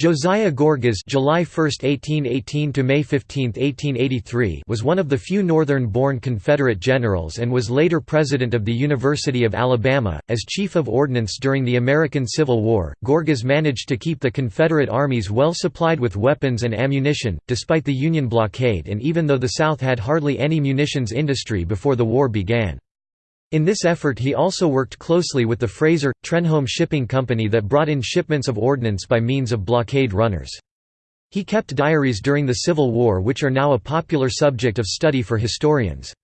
Josiah Gorgas July 1, 1818 to May 15, 1883 was one of the few northern-born Confederate generals and was later president of the University of Alabama. As chief of ordnance during the American Civil War, Gorgas managed to keep the Confederate armies well supplied with weapons and ammunition, despite the Union blockade and even though the South had hardly any munitions industry before the war began. In this effort he also worked closely with the Fraser, Trenholm Shipping Company that brought in shipments of ordnance by means of blockade runners. He kept diaries during the Civil War which are now a popular subject of study for historians.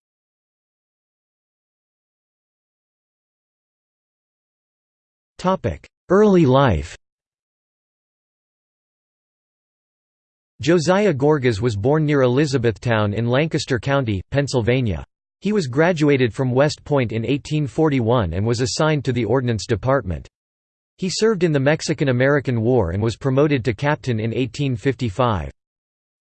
Early life Josiah Gorgas was born near Elizabethtown in Lancaster County, Pennsylvania. He was graduated from West Point in 1841 and was assigned to the Ordnance Department. He served in the Mexican–American War and was promoted to captain in 1855.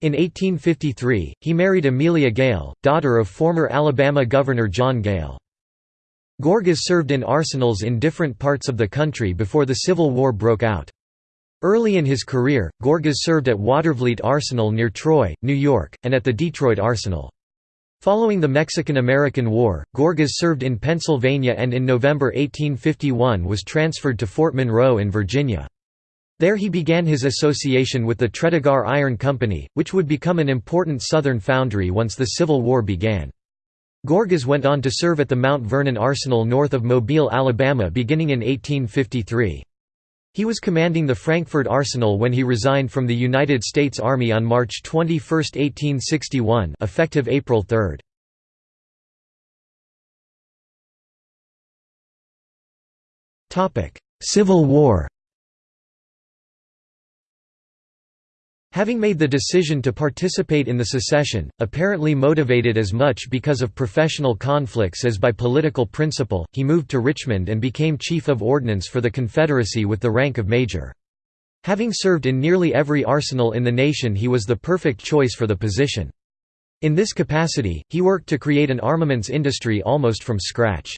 In 1853, he married Amelia Gayle, daughter of former Alabama Governor John Gayle. Gorgas served in arsenals in different parts of the country before the Civil War broke out. Early in his career, Gorgas served at Watervliet Arsenal near Troy, New York, and at the Detroit Arsenal. Following the Mexican–American War, Gorgas served in Pennsylvania and in November 1851 was transferred to Fort Monroe in Virginia. There he began his association with the Tredegar Iron Company, which would become an important Southern foundry once the Civil War began. Gorgas went on to serve at the Mount Vernon Arsenal north of Mobile, Alabama beginning in 1853. He was commanding the Frankford Arsenal when he resigned from the United States Army on March 21, 1861 effective April 3. Civil War Having made the decision to participate in the secession, apparently motivated as much because of professional conflicts as by political principle, he moved to Richmond and became Chief of Ordnance for the Confederacy with the rank of Major. Having served in nearly every arsenal in the nation he was the perfect choice for the position. In this capacity, he worked to create an armaments industry almost from scratch.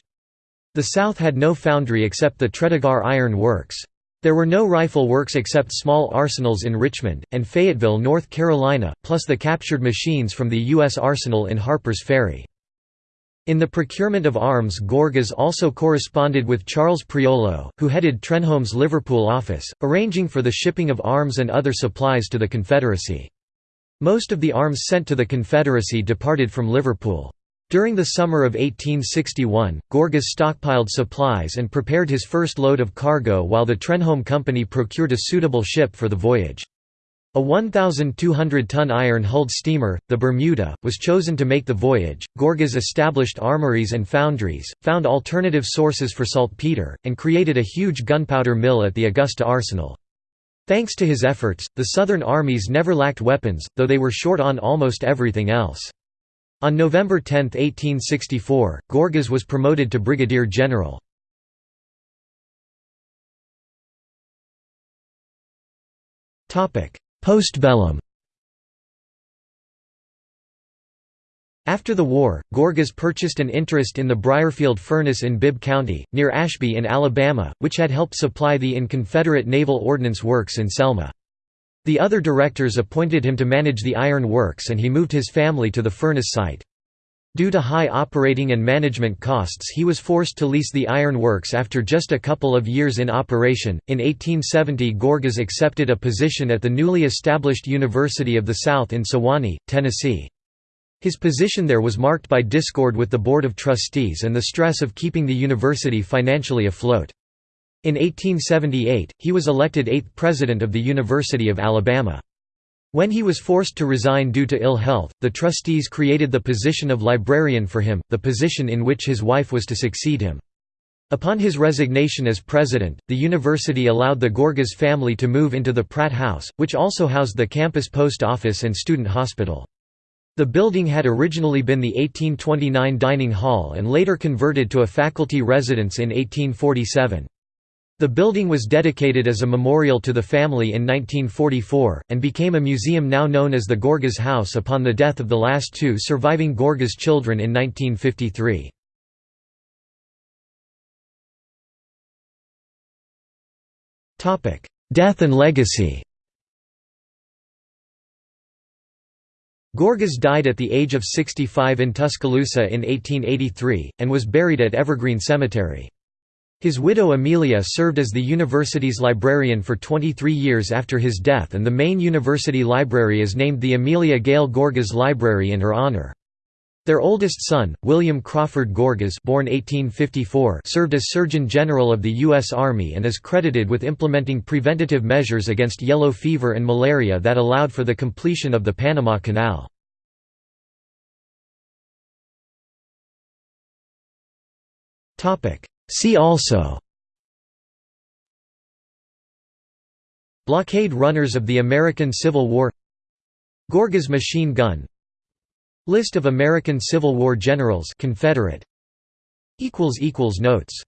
The South had no foundry except the Tredegar Iron Works. There were no rifle works except small arsenals in Richmond, and Fayetteville, North Carolina, plus the captured machines from the U.S. arsenal in Harper's Ferry. In the procurement of arms Gorgas also corresponded with Charles Prioleau, who headed Trenholm's Liverpool office, arranging for the shipping of arms and other supplies to the Confederacy. Most of the arms sent to the Confederacy departed from Liverpool. During the summer of 1861, Gorgas stockpiled supplies and prepared his first load of cargo while the Trenholm Company procured a suitable ship for the voyage. A 1,200-ton iron-hulled steamer, the Bermuda, was chosen to make the voyage. Gorgas established armories and foundries, found alternative sources for saltpeter, and created a huge gunpowder mill at the Augusta Arsenal. Thanks to his efforts, the Southern armies never lacked weapons, though they were short on almost everything else. On November 10, 1864, Gorgas was promoted to brigadier general. Postbellum After the war, Gorgas purchased an interest in the Briarfield Furnace in Bibb County, near Ashby in Alabama, which had helped supply the in Confederate Naval Ordnance Works in Selma. The other directors appointed him to manage the iron works and he moved his family to the furnace site. Due to high operating and management costs he was forced to lease the iron works after just a couple of years in operation. In 1870 Gorgas accepted a position at the newly established University of the South in Sewanee, Tennessee. His position there was marked by discord with the Board of Trustees and the stress of keeping the university financially afloat. In 1878, he was elected eighth president of the University of Alabama. When he was forced to resign due to ill health, the trustees created the position of librarian for him, the position in which his wife was to succeed him. Upon his resignation as president, the university allowed the Gorgas family to move into the Pratt House, which also housed the campus post office and student hospital. The building had originally been the 1829 dining hall and later converted to a faculty residence in 1847. The building was dedicated as a memorial to the family in 1944, and became a museum now known as the Gorgas House upon the death of the last two surviving Gorgas children in 1953. death and legacy Gorgas died at the age of 65 in Tuscaloosa in 1883, and was buried at Evergreen Cemetery. His widow Amelia served as the university's librarian for 23 years after his death and the main university library is named the Amelia Gayle Gorgas Library in her honor. Their oldest son, William Crawford Gorgas born 1854, served as Surgeon General of the U.S. Army and is credited with implementing preventative measures against yellow fever and malaria that allowed for the completion of the Panama Canal. See also Blockade runners of the American Civil War Gorgas machine gun List of American Civil War generals Confederate Notes